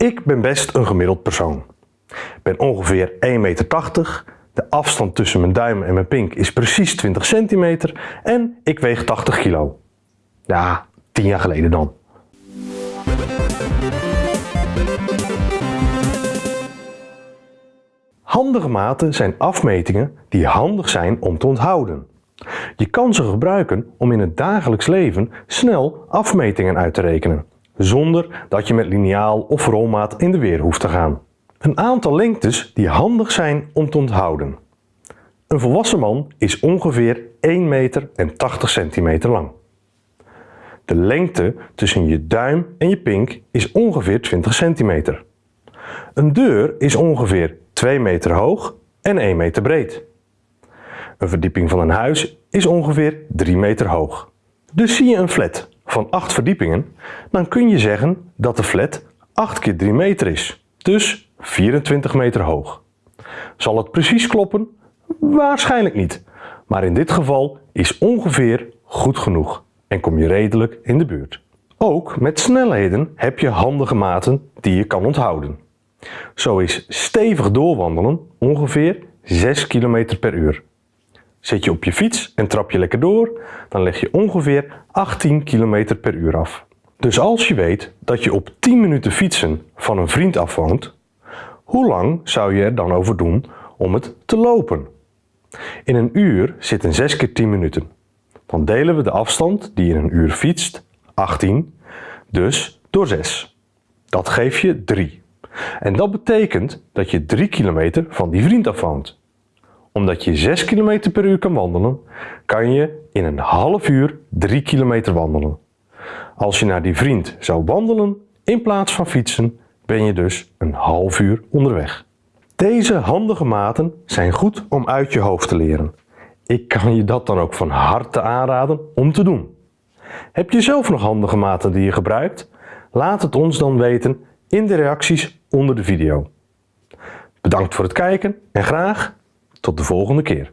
Ik ben best een gemiddeld persoon. Ik ben ongeveer 1,80 meter. De afstand tussen mijn duim en mijn pink is precies 20 centimeter en ik weeg 80 kilo. Ja, 10 jaar geleden dan. Handige maten zijn afmetingen die handig zijn om te onthouden. Je kan ze gebruiken om in het dagelijks leven snel afmetingen uit te rekenen, zonder dat je met liniaal of rolmaat in de weer hoeft te gaan. Een aantal lengtes die handig zijn om te onthouden. Een volwassen man is ongeveer 1 meter en 80 centimeter lang. De lengte tussen je duim en je pink is ongeveer 20 centimeter. Een deur is ongeveer 2 meter hoog en 1 meter breed. Een verdieping van een huis is ongeveer 3 meter hoog. Dus zie je een flat van 8 verdiepingen, dan kun je zeggen dat de flat 8 keer 3 meter is, dus 24 meter hoog. Zal het precies kloppen? Waarschijnlijk niet, maar in dit geval is ongeveer goed genoeg en kom je redelijk in de buurt. Ook met snelheden heb je handige maten die je kan onthouden. Zo is stevig doorwandelen ongeveer 6 km per uur. Zit je op je fiets en trap je lekker door, dan leg je ongeveer 18 km per uur af. Dus als je weet dat je op 10 minuten fietsen van een vriend afwoont, hoe lang zou je er dan over doen om het te lopen? In een uur zitten 6 keer 10 minuten. Dan delen we de afstand die in een uur fietst, 18, dus door 6. Dat geeft je 3. En dat betekent dat je 3 kilometer van die vriend afwoont. Omdat je 6 km per uur kan wandelen, kan je in een half uur 3 kilometer wandelen. Als je naar die vriend zou wandelen in plaats van fietsen, ben je dus een half uur onderweg. Deze handige maten zijn goed om uit je hoofd te leren. Ik kan je dat dan ook van harte aanraden om te doen. Heb je zelf nog handige maten die je gebruikt? Laat het ons dan weten in de reacties onder de video. Bedankt voor het kijken en graag tot de volgende keer.